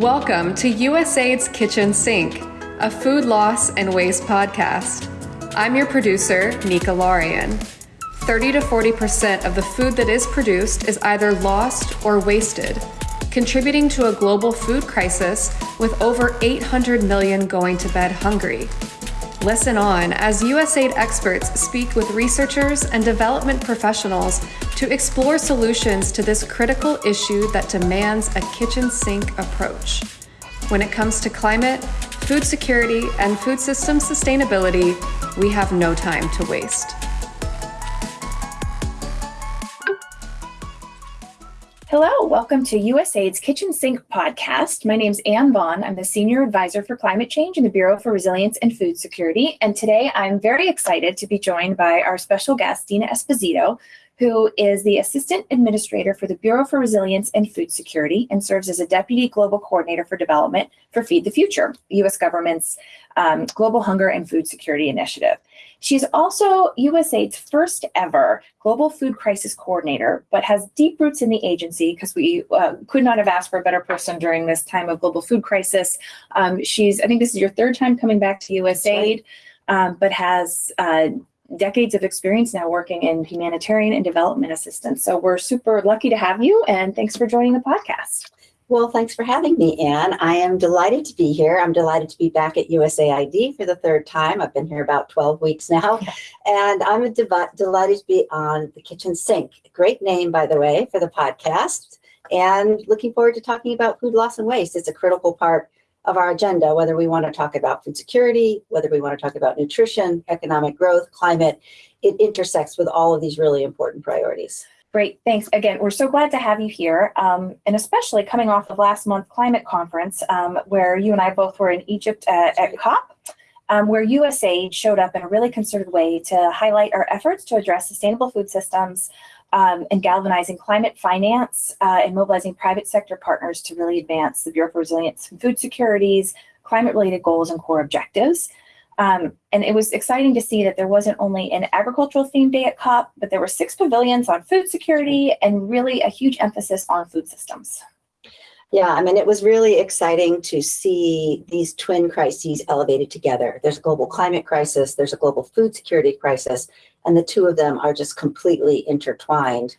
Welcome to USAID's Kitchen Sink, a food loss and waste podcast. I'm your producer, Nika Larian. 30 to 40% of the food that is produced is either lost or wasted, contributing to a global food crisis with over 800 million going to bed hungry. Listen on as USAID experts speak with researchers and development professionals to explore solutions to this critical issue that demands a kitchen sink approach. When it comes to climate, food security, and food system sustainability, we have no time to waste. Hello, welcome to USAID's Kitchen Sink podcast. My name is Anne Vaughn. I'm the Senior Advisor for Climate Change in the Bureau for Resilience and Food Security. And today I'm very excited to be joined by our special guest, Dina Esposito, who is the Assistant Administrator for the Bureau for Resilience and Food Security and serves as a Deputy Global Coordinator for Development for Feed the Future, the U.S. government's um, Global Hunger and Food Security Initiative. She's also USAID's first ever global food crisis coordinator, but has deep roots in the agency because we uh, could not have asked for a better person during this time of global food crisis. Um, she's, I think this is your third time coming back to USAID, um, but has uh, decades of experience now working in humanitarian and development assistance. So we're super lucky to have you and thanks for joining the podcast. Well, thanks for having me, Anne. I am delighted to be here. I'm delighted to be back at USAID for the third time. I've been here about 12 weeks now, and I'm delighted to be on the kitchen sink. Great name, by the way, for the podcast. And looking forward to talking about food loss and waste. It's a critical part of our agenda, whether we want to talk about food security, whether we want to talk about nutrition, economic growth, climate. It intersects with all of these really important priorities. Great, thanks. Again, we're so glad to have you here, um, and especially coming off of last month's climate conference, um, where you and I both were in Egypt uh, at COP, um, where USAID showed up in a really concerted way to highlight our efforts to address sustainable food systems um, and galvanizing climate finance uh, and mobilizing private sector partners to really advance the Bureau for Resilience and Food Security's climate-related goals and core objectives. Um, and it was exciting to see that there wasn't only an agricultural themed day at COP, but there were six pavilions on food security and really a huge emphasis on food systems. Yeah, I mean, it was really exciting to see these twin crises elevated together. There's a global climate crisis, there's a global food security crisis, and the two of them are just completely intertwined.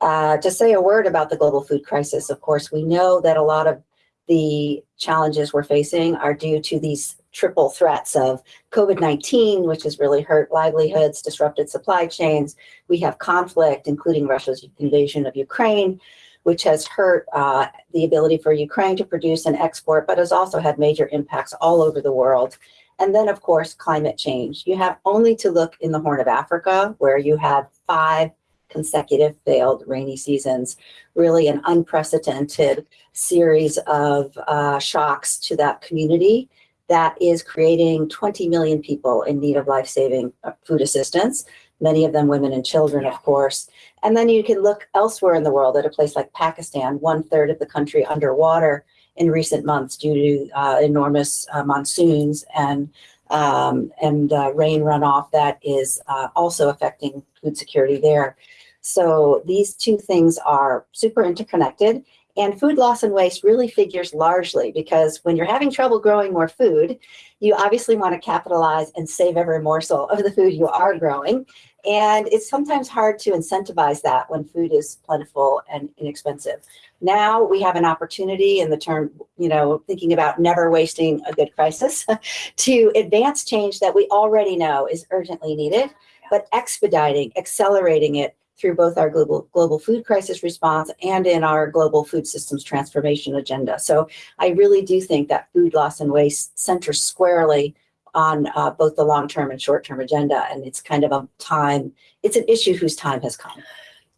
Uh, to say a word about the global food crisis, of course, we know that a lot of the challenges we're facing are due to these triple threats of COVID-19, which has really hurt livelihoods, disrupted supply chains. We have conflict, including Russia's invasion of Ukraine, which has hurt uh, the ability for Ukraine to produce and export, but has also had major impacts all over the world. And then, of course, climate change. You have only to look in the Horn of Africa, where you had five consecutive failed rainy seasons, really an unprecedented series of uh, shocks to that community that is creating 20 million people in need of life-saving uh, food assistance, many of them women and children, of course. And then you can look elsewhere in the world at a place like Pakistan, one third of the country underwater in recent months due to uh, enormous uh, monsoons and um, and uh, rain runoff that is uh, also affecting food security there. So these two things are super interconnected and food loss and waste really figures largely because when you're having trouble growing more food, you obviously want to capitalize and save every morsel of the food you are growing. And it's sometimes hard to incentivize that when food is plentiful and inexpensive. Now we have an opportunity in the term, you know, thinking about never wasting a good crisis to advance change that we already know is urgently needed, but expediting, accelerating it through both our global, global food crisis response and in our global food systems transformation agenda. So I really do think that food loss and waste centers squarely on uh, both the long-term and short-term agenda. And it's kind of a time, it's an issue whose time has come.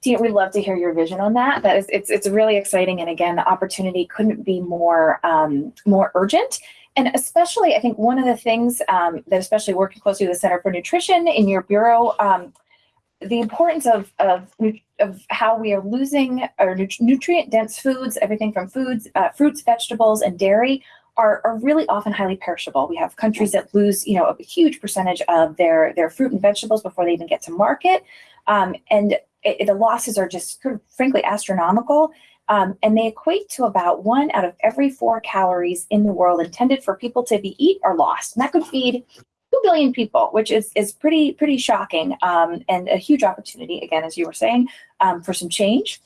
Tina, we'd love to hear your vision on that. That is, it's, it's really exciting. And again, the opportunity couldn't be more, um, more urgent. And especially, I think one of the things um, that especially working closely with the Center for Nutrition in your bureau, um, the importance of, of, of how we are losing our nutrient dense foods, everything from foods, uh, fruits, vegetables, and dairy are, are really often highly perishable. We have countries that lose, you know, a huge percentage of their, their fruit and vegetables before they even get to market. Um, and it, the losses are just frankly astronomical. Um, and they equate to about one out of every four calories in the world intended for people to be eat or lost. And that could feed two billion people, which is is pretty pretty shocking um, and a huge opportunity. Again, as you were saying, um, for some change.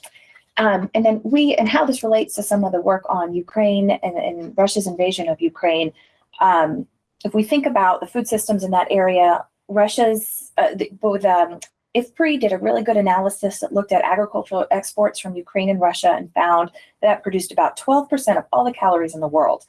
Um, and then we and how this relates to some of the work on Ukraine and, and Russia's invasion of Ukraine. Um, if we think about the food systems in that area, Russia's uh, the, both um, IFPRI did a really good analysis that looked at agricultural exports from Ukraine and Russia and found that produced about 12% of all the calories in the world.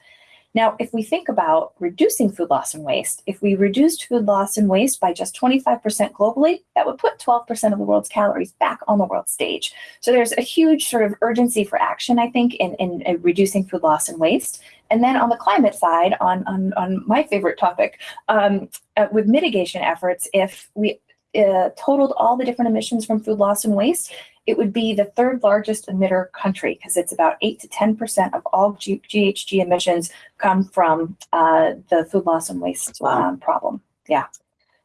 Now, if we think about reducing food loss and waste, if we reduced food loss and waste by just 25% globally, that would put 12% of the world's calories back on the world stage. So there's a huge sort of urgency for action, I think, in, in, in reducing food loss and waste. And then on the climate side, on, on, on my favorite topic, um, uh, with mitigation efforts, if we uh, totaled all the different emissions from food loss and waste, it would be the third largest emitter country because it's about 8 to 10% of all G- GHG emissions come from uh, the food loss and waste Wow. um, problem. Yeah.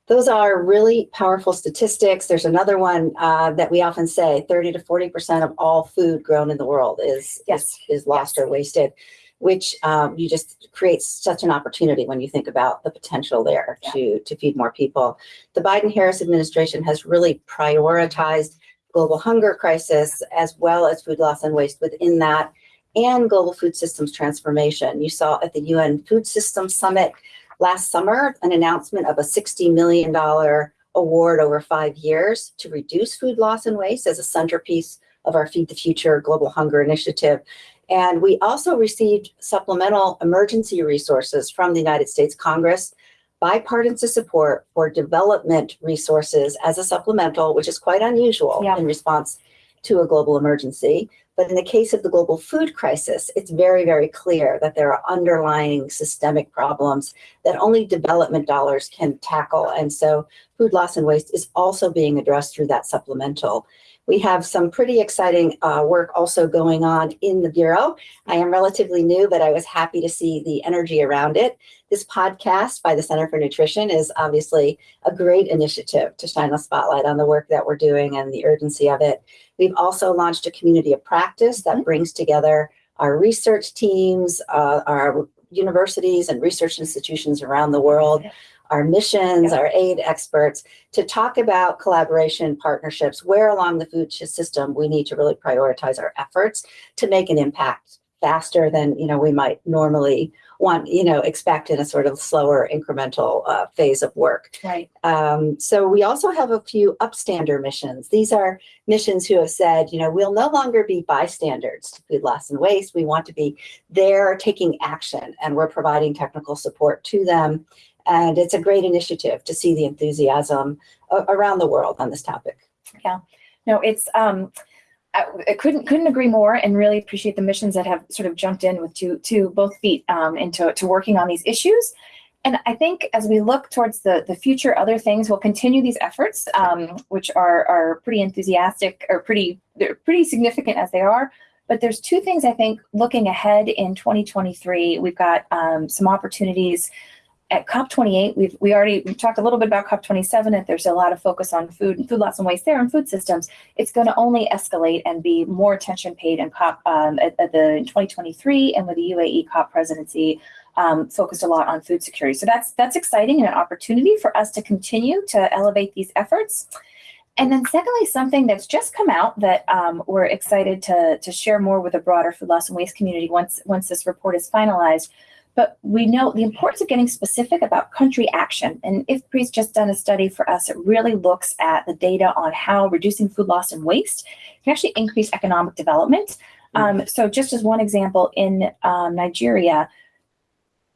Those are really powerful statistics. There's another one uh, that we often say 30 to 40% of all food grown in the world is, Yes. is, is lost or wasted, which um, you just creates such an opportunity when you think about the potential there Yeah. to, to feed more people. The Biden Harris administration has really prioritized global hunger crisis as well as food loss and waste within that and global food systems transformation. You saw at the UN Food Systems Summit last summer an announcement of a $60 million award over five years to reduce food loss and waste as a centerpiece of our Feed the Future Global Hunger Initiative. And we also received supplemental emergency resources from the United States Congress, bipartisan support for development resources as a supplemental, which is quite unusual Yeah. in response to a global emergency. But in the case of the global food crisis, it's very, very clear that there are underlying systemic problems that only development dollars can tackle. And so food loss and waste is also being addressed through that supplemental. We have some pretty exciting uh, work also going on in the Bureau. I am relatively new, but I was happy to see the energy around it. This podcast by the Center for Nutrition is obviously a great initiative to shine a spotlight on the work that we're doing and the urgency of it. We've also launched a community of practice that Mhm. brings together our research teams, uh, our universities and research institutions around the world, Yeah. our missions, our aid experts to talk about collaboration partnerships, where along the food system we need to really prioritize our efforts to make an impact faster than you know we might normally want you know expect in a sort of slower incremental uh, phase of work Right. um, so we also have a few upstander missions. These are missions who have said, you know, we'll no longer be bystanders to food loss and waste. We want to be there taking action, and we're providing technical support to them. And it's a great initiative to see the enthusiasm around the world on this topic. Yeah. No, it's um, I, couldn't couldn't agree more, and really appreciate the missions that have sort of jumped in with two two both feet um, into to working on these issues. And I think as we look towards the the future, other things will continue these efforts, um, which are are pretty enthusiastic or pretty they're pretty significant as they are. But there's two things I think looking ahead in 2023, we've got um, some opportunities at COP28, we've we already we talked a little bit about COP27. That there's a lot of focus on food and food loss and waste there and food systems. It's going to only escalate and be more attention paid in COP um, at, at the 2023 and with the UAE COP presidency um, focused a lot on food security. So that's that's exciting and an opportunity for us to continue to elevate these efforts. And then secondly, something that's just come out that um, we're excited to, to share more with the broader food loss and waste community once once this report is finalized. But we know the importance of getting specific about country action. And IFPRI's just done a study for us that really looks at the data on how reducing food loss and waste can actually increase economic development. Um, so just as one example, in um, Nigeria,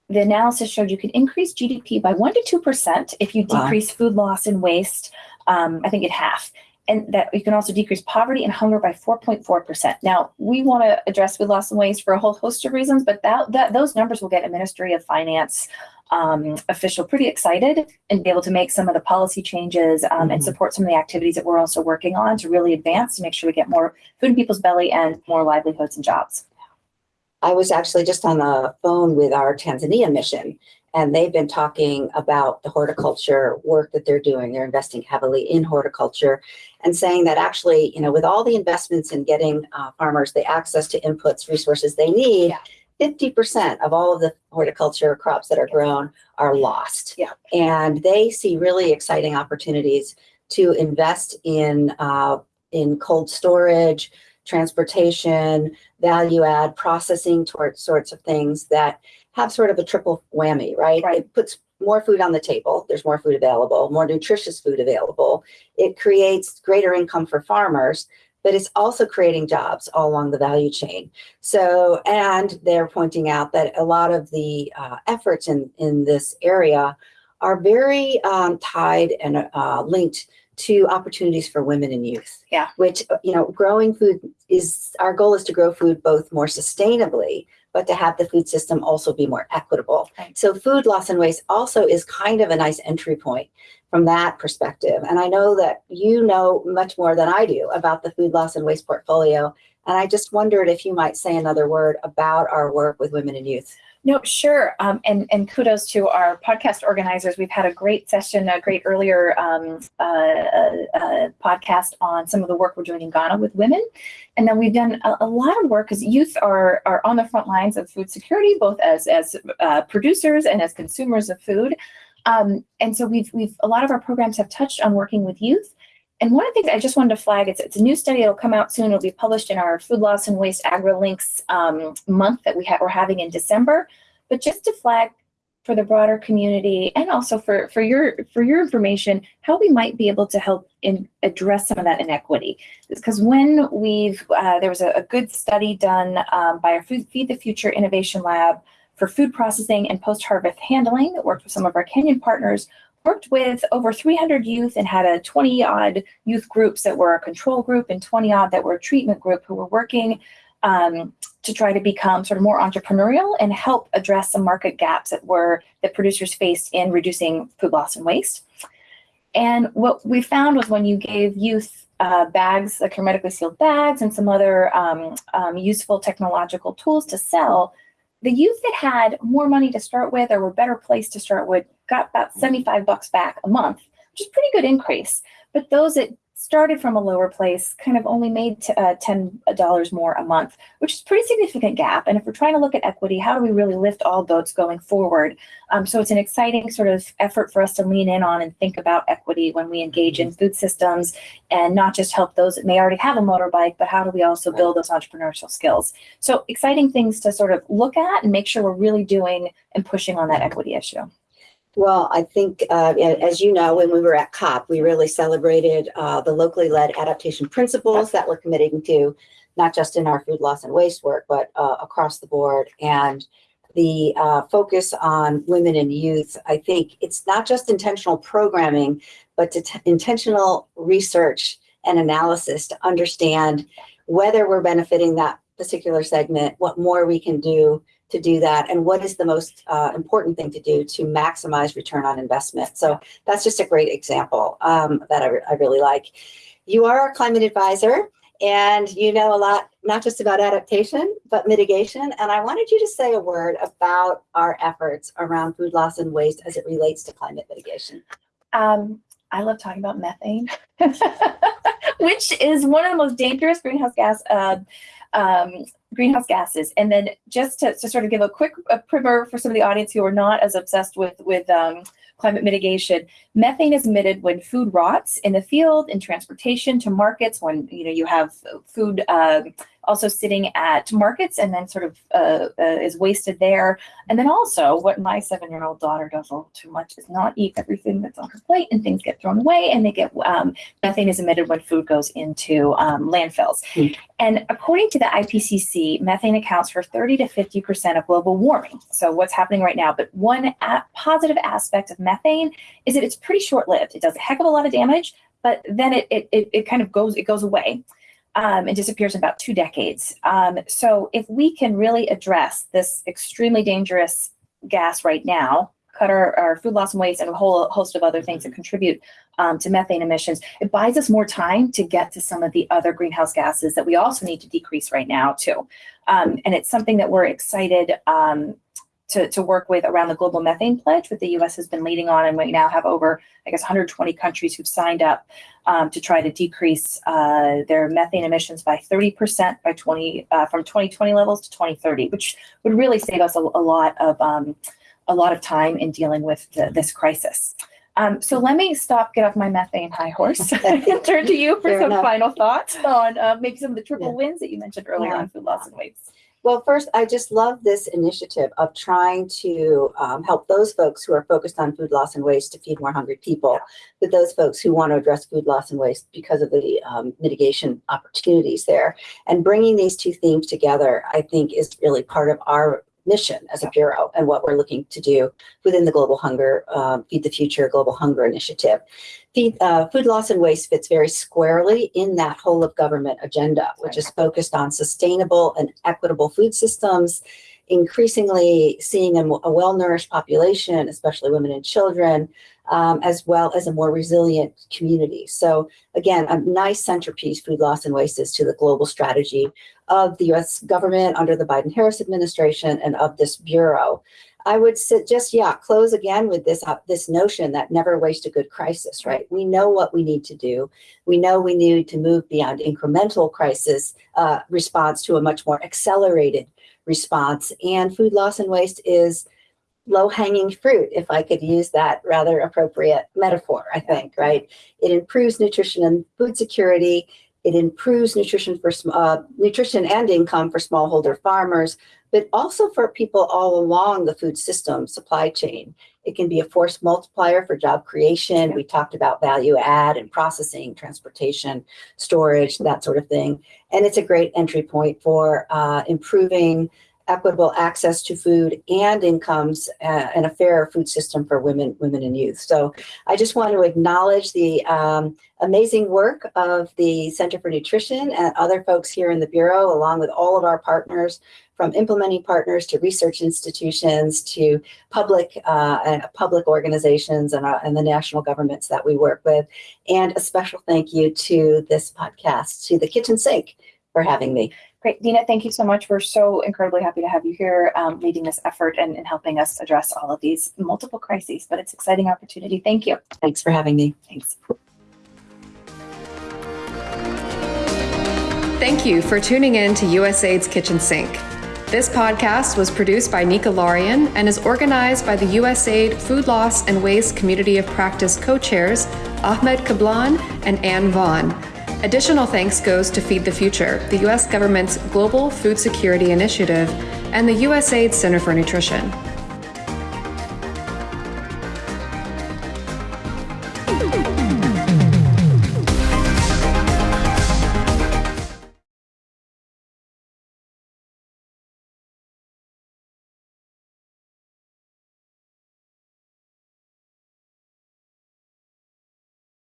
the analysis showed you could increase GDP by one to two percent if you Wow. decrease food loss and waste. Um, I think at half, and that you can also decrease poverty and hunger by four point four percent. Now we want to address food loss and waste for a whole host of reasons, but that, that those numbers will get a Ministry of Finance um, official pretty excited and be able to make some of the policy changes um, and Mhm. support some of the activities that we're also working on to really advance to make sure we get more food in people's belly and more livelihoods and jobs. I was actually just on the phone with our Tanzania mission, And they've been talking about the horticulture work that they're doing. They're investing heavily in horticulture and saying that actually, you know, with all the investments in getting uh, farmers the access to inputs, resources they need, Yeah. 50% of all of the horticulture crops that are grown are lost. Yeah. And they see really exciting opportunities to invest in uh, in cold storage, transportation, value add processing sorts of things that have sort of a triple whammy, right? Right. It puts more food on the table. There's more food available, more nutritious food available. It creates greater income for farmers, but it's also creating jobs all along the value chain. So, and they're pointing out that a lot of the uh, efforts in, in this area are very um, tied and uh, linked to opportunities for women and youth. Yeah. Which, you know, growing food is, our goal is to grow food both more sustainably, but to have the food system also be more equitable. Right. So food loss and waste also is kind of a nice entry point from that perspective. And I know that you know much more than I do about the food loss and waste portfolio. And I just wondered if you might say another word about our work with women and youth. No, sure. Um, and, and kudos to our podcast organizers. We've had a great session, a great earlier um, uh, uh, uh, podcast on some of the work we're doing in Ghana with women. And then we've done a, a lot of work because youth are, are on the front lines of food security, both as, as uh, producers and as consumers of food. Um, and so we've, we've, a lot of our programs have touched on working with youth. And one of the things I just wanted to flag, it's, it's a new study, it'll come out soon, it'll be published in our Food Loss and Waste AgriLinks um, month that we ha- we're having in December. But just to flag for the broader community and also for, for your for your information, how we might be able to help in address some of that inequity. Because when we've, uh, there was a, a good study done um, by our Food, Feed the Future Innovation Lab for food processing and post-harvest handling that worked with some of our Kenyan partners worked with over 300 youth and had a 20 odd youth groups that were a control group and 20 odd that were a treatment group who were working um, to try to become sort of more entrepreneurial and help address some market gaps that were that producers faced in reducing food loss and waste. And what we found was when you gave youth uh, bags, like hermetically sealed bags, and some other um, um, useful technological tools to sell, the youth that had more money to start with or were better placed to start with got about 75 bucks back a month, which is pretty good increase. But those that started from a lower place kind of only made uh, $10 more a month, which is pretty significant gap. And if we're trying to look at equity, how do we really lift all boats going forward? Um, so it's an exciting sort of effort for us to lean in on and think about equity when we engage in food systems and not just help those that may already have a motorbike, but how do we also build those entrepreneurial skills? So exciting things to sort of look at and make sure we're really doing and pushing on that equity issue. Well, I think, uh, as you know, when we were at COP, we really celebrated uh, the locally led adaptation principles that we're committing to, not just in our food loss and waste work, but uh, across the board. And the uh, focus on women and youth, I think it's not just intentional programming, but intentional research and analysis to understand whether we're benefiting that particular segment, what more we can do to do that, and what is the most uh, important thing to do to maximize return on investment. So that's just a great example um, that I, re- I really like. You are a climate advisor, and you know a lot, not just about adaptation, but mitigation. And I wanted you to say a word about our efforts around food loss and waste as it relates to climate mitigation. Um, I love talking about methane, which is one of the most dangerous greenhouse gas uh, um, greenhouse gases. And then just to, to sort of give a quick a primer for some of the audience who are not as obsessed with with um, climate mitigation, methane is emitted when food rots in the field, in transportation to markets, when you know you have food um, also sitting at markets and then sort of uh, uh, is wasted there. And then also what my seven-year-old daughter does a little too much is not eat everything that's on her plate and things get thrown away and they get um, methane is emitted when food goes into um, landfills. Hmm. And according to the IPCC, methane accounts for 30 to 50% of global warming. So what's happening right now? But one a- positive aspect of methane is that it's pretty short-lived. It does a heck of a lot of damage, but then it it, it, it kind of goes it goes away um, and disappears in about two decades. Um, so if we can really address this extremely dangerous gas right now, cut our, our food loss and waste and a whole host of other things that contribute um, to methane emissions, it buys us more time to get to some of the other greenhouse gases that we also need to decrease right now too. Um, and it's something that we're excited um, to, to work with around the global methane pledge, what the U.S. has been leading on, and we now have over, I guess, 120 countries who've signed up um, to try to decrease uh, their methane emissions by 30% by 20 uh, from 2020 levels to 2030, which would really save us a, a lot of um, a lot of time in dealing with the, this crisis. Um, so let me stop, get off my methane high horse, and turn to you for Fair some enough. final thoughts on uh, maybe some of the triple Yeah. wins that you mentioned earlier Yeah. on food loss and waste. Well, first, I just love this initiative of trying to um, help those folks who are focused on food loss and waste to feed more hungry people, but those folks who want to address food loss and waste because of the um, mitigation opportunities there. And bringing these two themes together, I think, is really part of our mission as a bureau and what we're looking to do within the Global Hunger, um, Feed the Future Global Hunger Initiative. Feed, uh, food loss and waste fits very squarely in that whole of government agenda, which is focused on sustainable and equitable food systems, increasingly seeing a, a well-nourished population, especially women and children, um, as well as a more resilient community. So again, a nice centerpiece, food loss and waste is to the global strategy of the U.S. government under the Biden-Harris administration and of this bureau. I would suggest, yeah, close again with this uh, this notion that never waste a good crisis. Right? We know what we need to do. We know we need to move beyond incremental crisis uh, response to a much more accelerated response. And food loss and waste is low hanging fruit, if I could use that rather appropriate metaphor. I think right. It improves nutrition and food security. It improves nutrition for uh, nutrition and income for smallholder farmers, but also for people all along the food system supply chain. It can be a force multiplier for job creation. We talked about value add and processing, transportation, storage, that sort of thing. And it's a great entry point for uh, improving equitable access to food and incomes uh, and a fair food system for women, women and youth. So I just want to acknowledge the um, amazing work of the Center for Nutrition and other folks here in the Bureau, along with all of our partners, from implementing partners to research institutions to public uh, and public organizations and, uh, and the national governments that we work with. And a special thank you to this podcast, to the Kitchen Sink for having me. Great. Dina, thank you so much. We're so incredibly happy to have you here um, leading this effort and, and helping us address all of these multiple crises, but it's an exciting opportunity. Thank you. Thanks for having me. Thanks. Thank you for tuning in to USAID's Kitchen Sink. This podcast was produced by Nika Larian and is organized by the USAID Food Loss and Waste Community of Practice co-chairs Ahmed Kablan and Ann Vaughn. Additional thanks goes to Feed the Future, the U.S. government's global food security initiative, and the USAID Center for Nutrition.